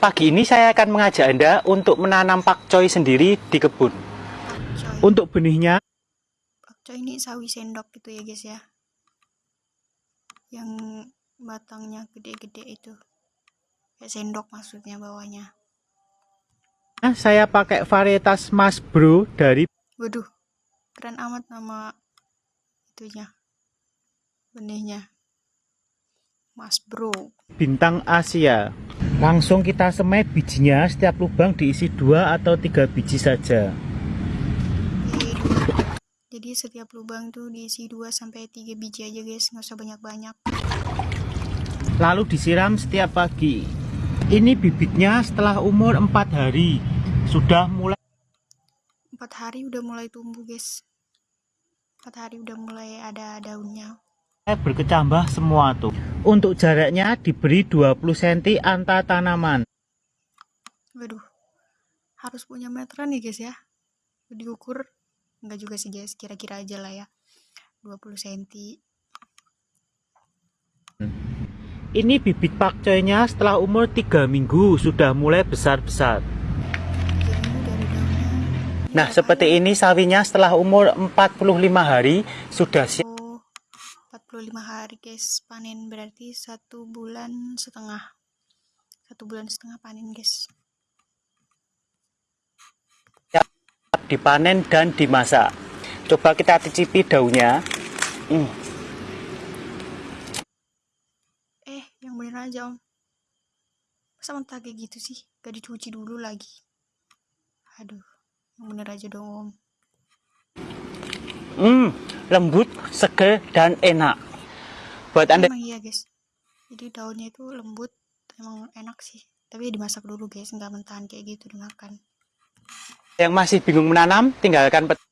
Pagi ini saya akan mengajak Anda untuk menanam pakcoy sendiri di kebun. Pakcoy. Untuk benihnya, Pakcoy ini sawi sendok gitu ya guys ya. Yang batangnya gede-gede itu. Kayak sendok maksudnya bawahnya. saya pakai varietas Mas Bro dari Waduh, keren amat nama itunya. Benihnya. Mas Bro. Bintang Asia. Langsung kita semai bijinya, setiap lubang diisi dua atau tiga biji saja. Jadi setiap lubang tuh diisi 2 sampai 3 biji aja guys, nggak usah banyak-banyak. Lalu disiram setiap pagi. Ini bibitnya setelah umur 4 hari. Sudah mulai 4 hari udah mulai tumbuh guys. 4 hari udah mulai ada daunnya. Berkecambah semua tuh. Untuk jaraknya diberi 20 cm antar tanaman. Waduh, harus punya meteran nih guys ya. Diukur, enggak juga sih guys, kira-kira aja lah ya. 20 cm. Ini bibit pakcoynya setelah umur 3 minggu sudah mulai besar-besar. Nah, seperti ini sawinya setelah umur 45 hari sudah siap. Oh, 45 hari guys panen berarti satu bulan setengah. Satu bulan setengah panen guys. dipanen dan dimasak. Coba kita cicipi daunnya. Hmm, Eh, yang bener aja om. Masa mentah kayak gitu sih? Gak dicuci dulu lagi. Aduh, yang bener aja dong om. hmm, lembut, seger, dan enak. Buat Anda Emang iya guys. Jadi daunnya itu lembut, emang enak sih. Tapi dimasak dulu guys, nggak mentahan kayak gitu dimakan. yang masih bingung menanam, tinggalkan pet-